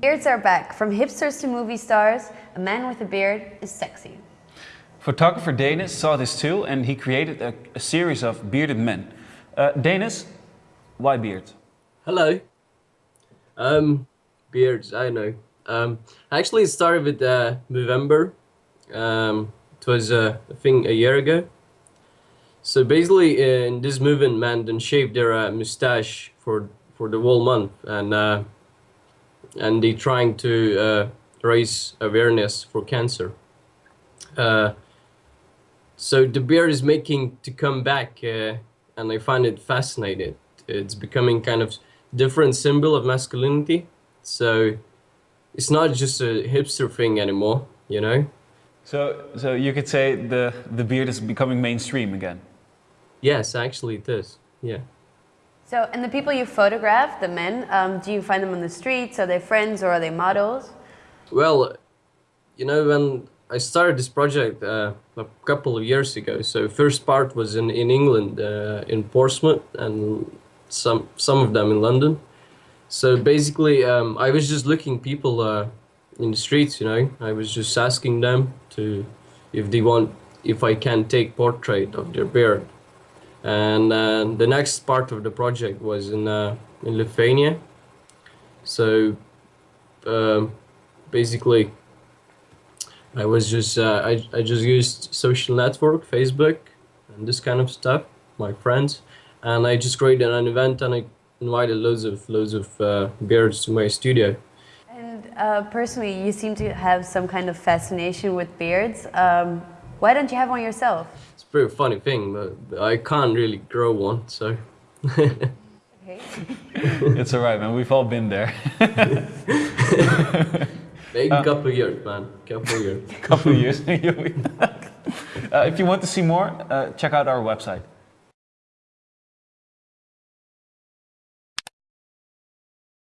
Beards are back. From hipsters to movie stars, a man with a beard is sexy. Photographer Danis saw this too and he created a, a series of bearded men. Uh, Danis, why beards? Hello. Um, beards, I know. Um, actually, it started with uh, Movember. Um, it was uh, a thing a year ago. So basically, in this movement, man, then shaved their uh, mustache for for the whole month, and uh, and they're trying to uh, raise awareness for cancer. Uh, so the beard is making to come back, uh, and I find it fascinating. It's becoming kind of different symbol of masculinity. So it's not just a hipster thing anymore, you know. So, so you could say the the beard is becoming mainstream again. Yes, actually it is. Yeah. So, and the people you photograph, the men, um, do you find them on the streets? Are they friends or are they models? Well, you know, when I started this project uh, a couple of years ago, so first part was in, in England, uh, in Portsmouth, and some, some of them in London. So basically, um, I was just looking people uh, in the streets, you know, I was just asking them to, if they want, if I can take portrait of their beard. And uh, the next part of the project was in, uh, in Lithuania. So um, basically, I was just, uh, I, I just used social network, Facebook, and this kind of stuff, my friends. And I just created an event and I invited loads of, loads of uh, beards to my studio. And uh, personally, you seem to have some kind of fascination with beards. Um, why don't you have one yourself? It's a pretty funny thing, but I can't really grow one, so. okay. it's alright, man. We've all been there. Maybe a couple of years, man. Couple of years. couple of years. uh, if you want to see more, uh, check out our website.